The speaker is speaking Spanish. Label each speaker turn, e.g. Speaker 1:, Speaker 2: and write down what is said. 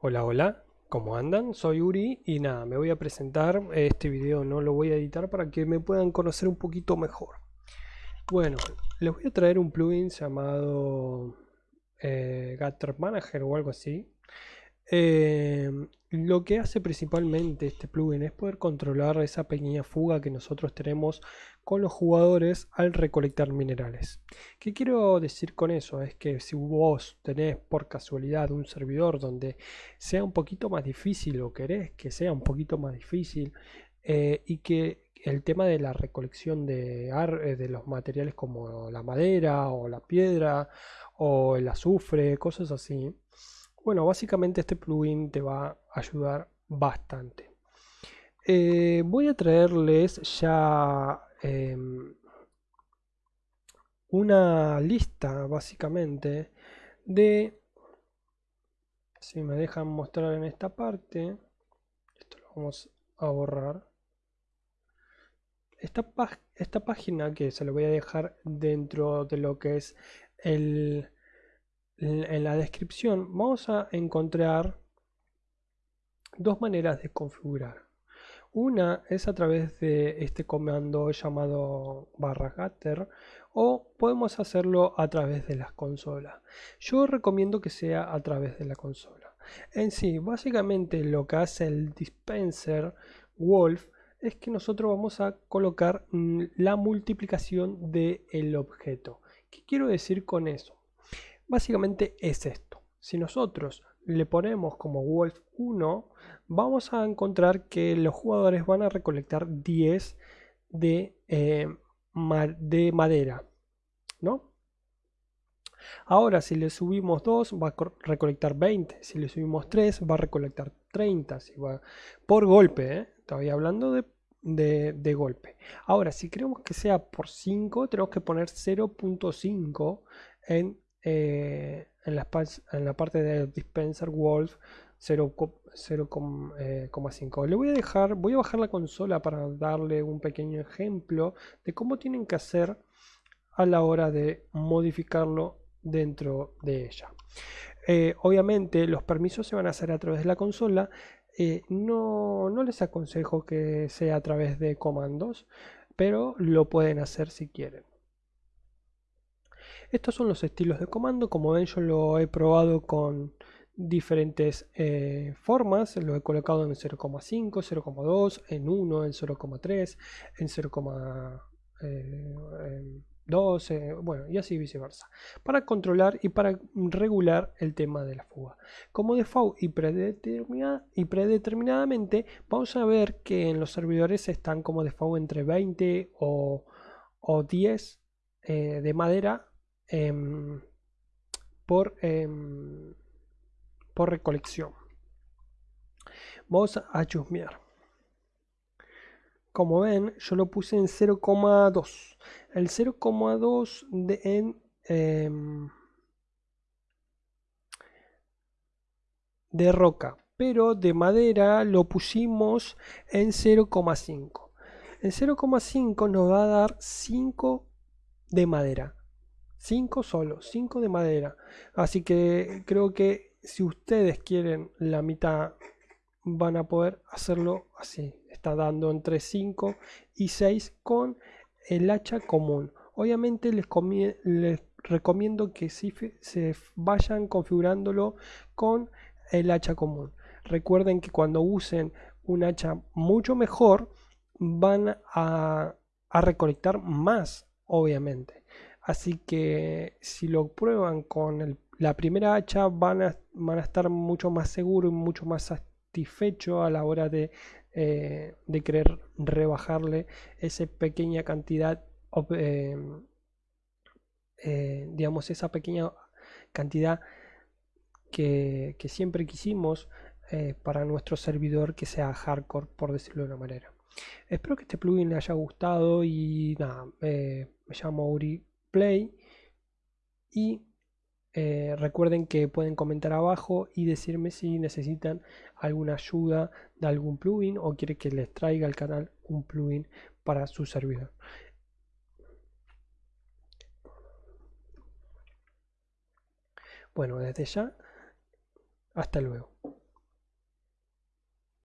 Speaker 1: Hola, hola, ¿cómo andan? Soy Uri y nada, me voy a presentar. Este video no lo voy a editar para que me puedan conocer un poquito mejor. Bueno, les voy a traer un plugin llamado eh, Gutter Manager o algo así. Eh, lo que hace principalmente este plugin es poder controlar esa pequeña fuga que nosotros tenemos con los jugadores al recolectar minerales. ¿Qué quiero decir con eso? Es que si vos tenés por casualidad un servidor donde sea un poquito más difícil o querés que sea un poquito más difícil eh, y que el tema de la recolección de, eh, de los materiales como la madera o la piedra o el azufre, cosas así, bueno, básicamente este plugin te va a ayudar bastante. Eh, voy a traerles ya em, una lista básicamente de si me dejan mostrar en esta parte esto lo vamos a borrar esta, esta página que se lo voy a dejar dentro de lo que es el en la descripción vamos a encontrar dos maneras de configurar. Una es a través de este comando llamado barra o podemos hacerlo a través de las consolas. Yo recomiendo que sea a través de la consola. En sí, básicamente lo que hace el dispenser Wolf es que nosotros vamos a colocar mm, la multiplicación del objeto. ¿Qué quiero decir con eso? Básicamente es esto. Si nosotros le ponemos como Wolf 1, vamos a encontrar que los jugadores van a recolectar 10 de, eh, de madera. ¿no? Ahora, si le subimos 2, va a recolectar 20. Si le subimos 3, va a recolectar 30. Si va, por golpe, ¿eh? Todavía hablando de, de, de, golpe. Ahora, si queremos que sea por 5, tenemos que poner 0.5 en eh, en, la, parte de dispenser wolf 0,5 eh, le voy a dejar voy a bajar la consola para darle un pequeño ejemplo de cómo tienen que hacer a la hora de modificarlo dentro de ella. Eh, obviamente los permisos se van a hacer a través de la consola. No, no les aconsejo que sea a través de comandos pero lo pueden hacer si quieren estos son los estilos de comando, como ven yo lo he probado con diferentes eh, formas, lo he colocado en 0,5, 0,2, en 1, en 0,3, en 0,2, eh, bueno, y así viceversa, para controlar y para regular el tema de la fuga. Como default y, y predeterminadamente, vamos a ver que en los servidores están como default entre 20 o, 10 eh, de madera Em, por, em, por recolección. Vamos a chusmear. Como ven, yo lo puse en 0,2. El 0,2 de en em, de roca, pero de madera lo pusimos en 0,5. En 0,5 nos va a dar 5 de madera. 5 solo, 5 de madera. Así que creo que si ustedes quieren la mitad van a poder hacerlo así. Está dando entre 5 y 6 con el hacha común. Obviamente les, recomiendo que si se vayan configurándolo con el hacha común. Recuerden que cuando usen un hacha mucho mejor van a, a recolectar más, obviamente. Así que si lo prueban con la primera hacha van a, estar mucho más seguros y mucho más satisfechos a la hora de, eh, querer rebajarle esa pequeña cantidad, em, eh, digamos, esa pequeña cantidad que, que siempre quisimos eh, para nuestro servidor que sea hardcore, por decirlo de una manera. Espero que este plugin les haya gustado y nada, me llamo Uri play y eh, recuerden que pueden comentar abajo y decirme si necesitan alguna ayuda de algún plugin o quiere que les traiga al canal un plugin para su servidor. Bueno, desde ya, hasta luego.